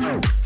No.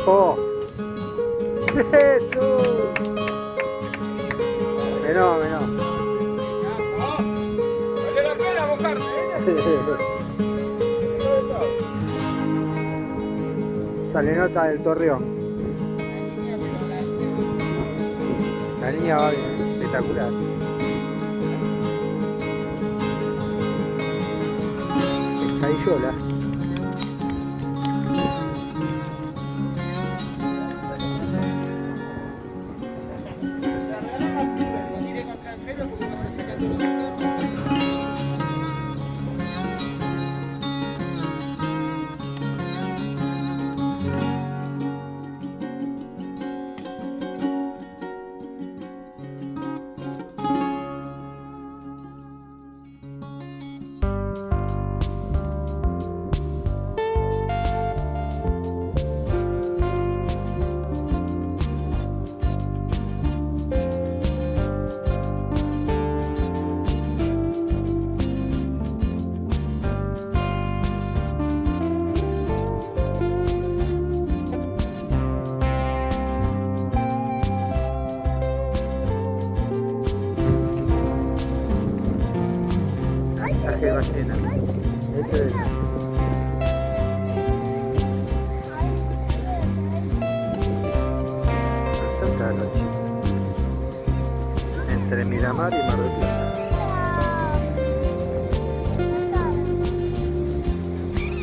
Capo. Jesús. Menó, menó. Vale la pena mojarte, Sale nota del torreón. La niña va bien, espectacular. Escaillola. Traje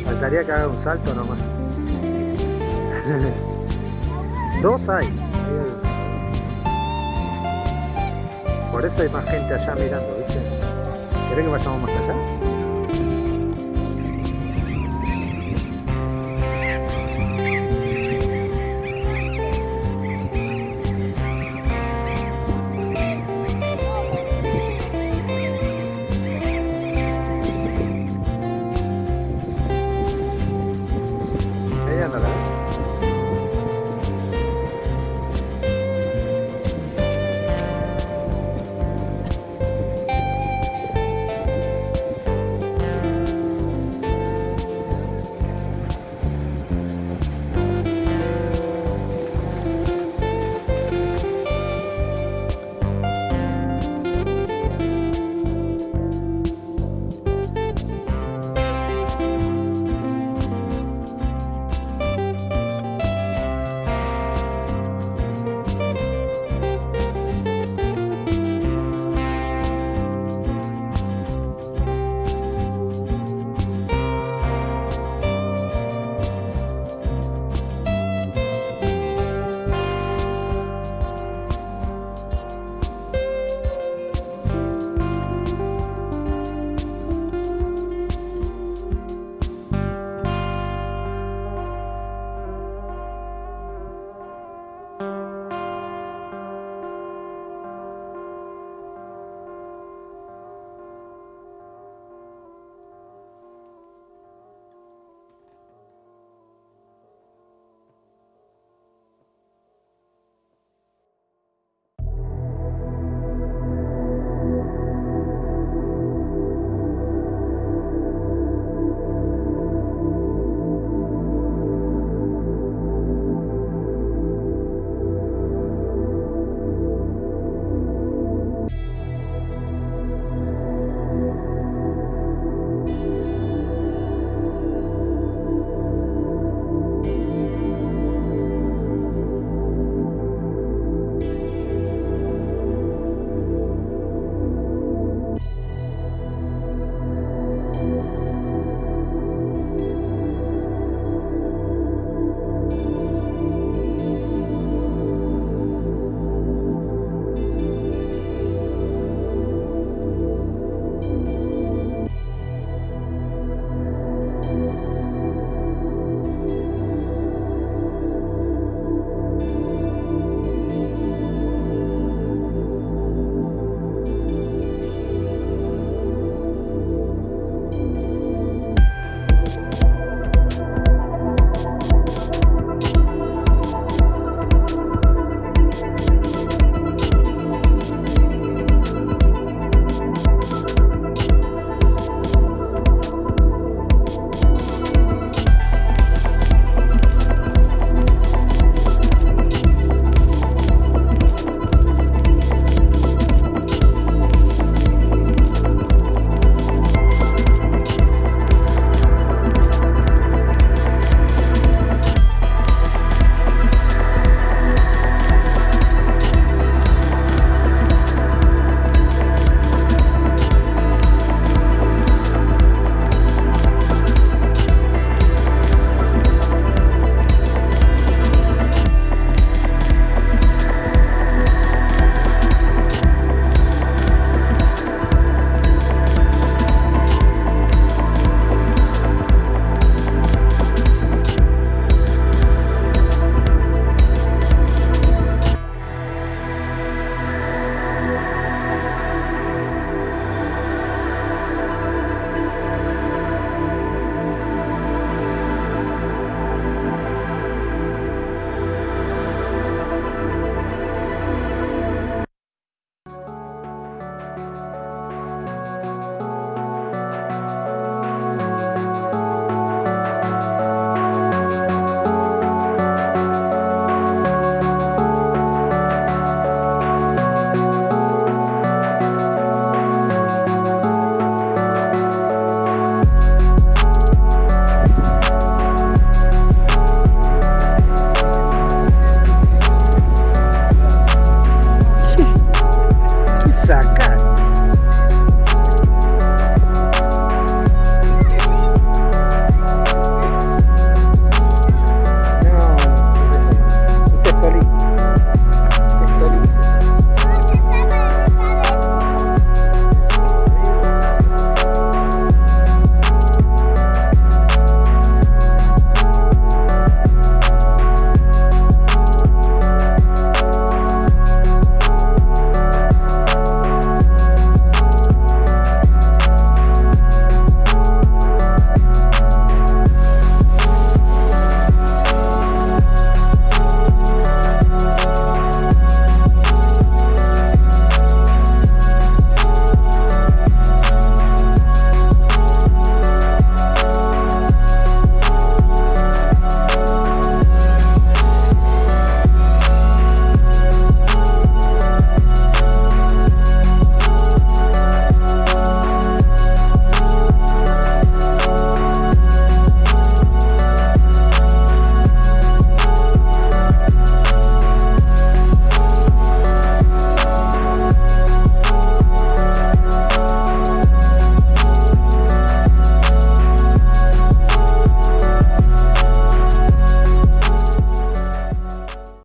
Faltaría que haga un salto nomás. Dos hay. Por eso hay más gente allá mirando, ¿viste? ¿Querés que vayamos más allá?